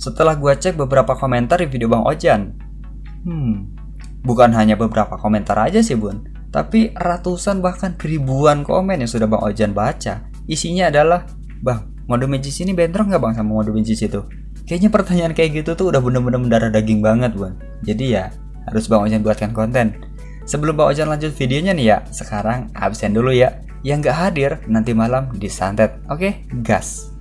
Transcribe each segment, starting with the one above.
Setelah gue cek beberapa komentar di video Bang Ojan. Hmm, bukan hanya beberapa komentar aja sih bun, tapi ratusan bahkan ribuan komen yang sudah Bang Ojan baca. Isinya adalah, Bang, mode magis ini bentrok nggak bang sama mode magis itu? Kayaknya pertanyaan kayak gitu tuh udah bener-bener mendarah daging banget bun. Jadi ya, harus Bang Ojan buatkan konten. Sebelum Bang Ojan lanjut videonya nih ya, sekarang absen dulu ya. Yang nggak hadir nanti malam disantet. Oke, gas.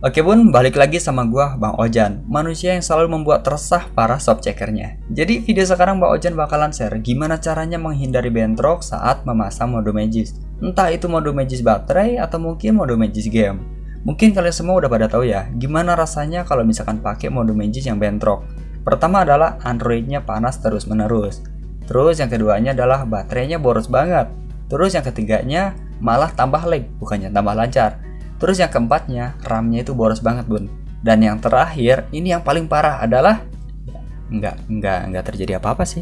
Oke bun, balik lagi sama gua Bang Ojan, manusia yang selalu membuat resah para soft checkernya. Jadi video sekarang Bang Ojan bakalan share gimana caranya menghindari bentrok saat memasang mode magis. Entah itu mode magis baterai atau mungkin mode magis game. Mungkin kalian semua udah pada tahu ya, gimana rasanya kalau misalkan pakai mode magis yang bentrok. Pertama adalah Androidnya panas terus menerus. Terus yang keduanya adalah baterainya boros banget. Terus yang ketiganya malah tambah lag, bukannya tambah lancar. Terus yang keempatnya, RAM-nya itu boros banget bun. Dan yang terakhir, ini yang paling parah adalah nggak nggak nggak terjadi apa-apa sih.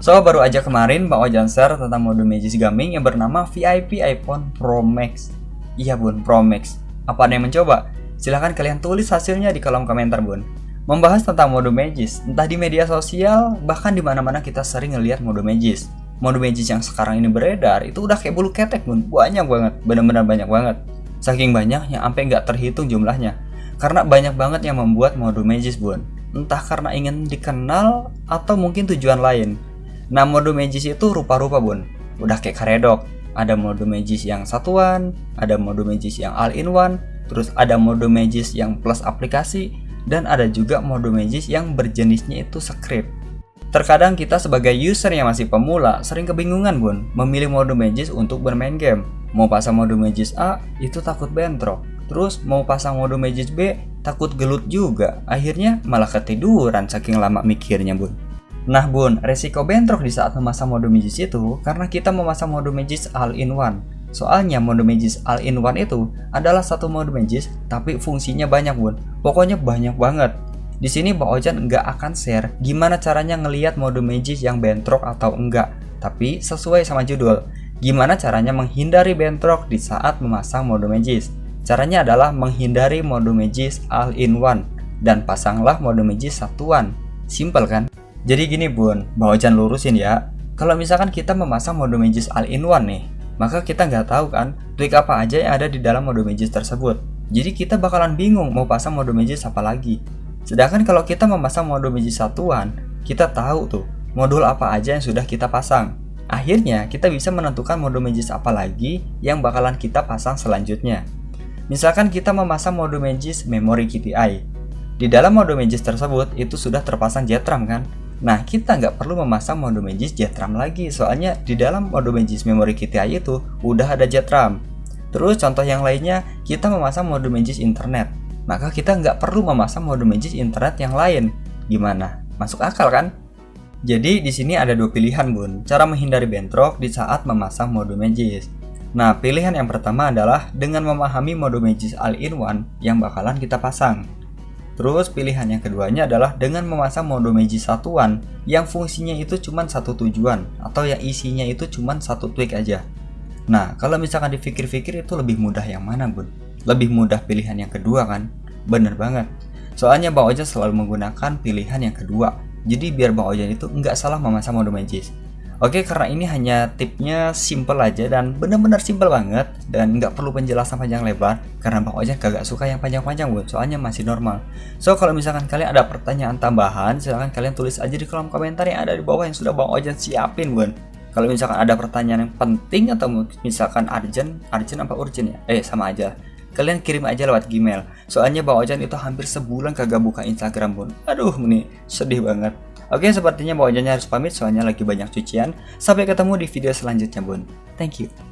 So baru aja kemarin Bang Ojan share tentang mode Magis Gaming yang bernama VIP iPhone Pro Max. Iya bun, Pro Max. Apa ada yang mencoba? Silahkan kalian tulis hasilnya di kolom komentar bun. Membahas tentang mode Magis, entah di media sosial, bahkan di mana-mana kita sering ngelihat mode Magis. Mode Magis yang sekarang ini beredar itu udah kayak bulu ketek bun, banyak banget, bener-bener banyak banget. Saking banyaknya sampai nggak terhitung jumlahnya. Karena banyak banget yang membuat mode Magis bun. Entah karena ingin dikenal atau mungkin tujuan lain. Nah mode Magis itu rupa-rupa bun. Udah kayak karedok. Ada mode Magis yang satuan, ada mode Magis yang all-in-one, terus ada mode Magis yang plus aplikasi, dan ada juga mode Magis yang berjenisnya itu script. Terkadang kita sebagai user yang masih pemula sering kebingungan bun memilih mode Magis untuk bermain game. Mau pasang mode Magis A itu takut bentrok. Terus mau pasang mode Magis B takut gelut juga. Akhirnya malah ketiduran saking lama mikirnya bun. Nah bun, resiko bentrok di saat memasang mode Magis itu karena kita memasang mode Magis all-in-one. Soalnya mode Magis all-in-one itu adalah satu mode Magis tapi fungsinya banyak bun. Pokoknya banyak banget. Di sini Bang Ojan nggak akan share gimana caranya ngelihat mode Magis yang bentrok atau enggak, tapi sesuai sama judul. Gimana caranya menghindari bentrok di saat memasang mode Magis? Caranya adalah menghindari mode Magis all-in-one dan pasanglah mode Magis satuan. Simple kan? Jadi gini bun, Bang Ojan lurusin ya. Kalau misalkan kita memasang mode Magis all-in-one nih, maka kita nggak tahu kan trik apa aja yang ada di dalam mode Magis tersebut. Jadi kita bakalan bingung mau pasang mode Magis apa lagi. Sedangkan kalau kita memasang mode biji satuan, kita tahu tuh modul apa aja yang sudah kita pasang. Akhirnya kita bisa menentukan mode magis apa lagi yang bakalan kita pasang selanjutnya. Misalkan kita memasang mode magis memory KPI. Di dalam mode magis tersebut itu sudah terpasang JetRAM kan? Nah kita nggak perlu memasang mode magis JetRAM lagi soalnya di dalam mode magis memory KPI itu udah ada JetRAM. Terus contoh yang lainnya kita memasang mode magis internet maka kita nggak perlu memasang mode magis internet yang lain. Gimana? Masuk akal kan? Jadi di sini ada dua pilihan bun, cara menghindari bentrok di saat memasang mode magis. Nah, pilihan yang pertama adalah dengan memahami mode magis all-in-one yang bakalan kita pasang. Terus pilihan yang keduanya adalah dengan memasang mode magis satuan yang fungsinya itu cuma satu tujuan atau yang isinya itu cuma satu tweak aja. Nah, kalau misalkan dipikir-pikir itu lebih mudah yang mana bun? Lebih mudah pilihan yang kedua kan? Bener banget. Soalnya Bang Ojan selalu menggunakan pilihan yang kedua. Jadi biar Bang Ojan itu nggak salah memasang mode magis. Oke, karena ini hanya tipnya simple aja dan bener-bener simple banget dan nggak perlu penjelasan panjang lebar karena Bang Ojan kagak suka yang panjang-panjang bun, soalnya masih normal. So kalau misalkan kalian ada pertanyaan tambahan, silahkan kalian tulis aja di kolom komentar yang ada di bawah yang sudah Bang Ojan siapin bun. Kalau misalkan ada pertanyaan yang penting atau misalkan urgent, urgent apa urgent ya? Eh sama aja kalian kirim aja lewat Gmail. Soalnya Bang Ojan itu hampir sebulan kagak buka Instagram pun. Aduh, ini sedih banget. Oke, sepertinya Bang Ojannya harus pamit soalnya lagi banyak cucian. Sampai ketemu di video selanjutnya, Bun. Thank you.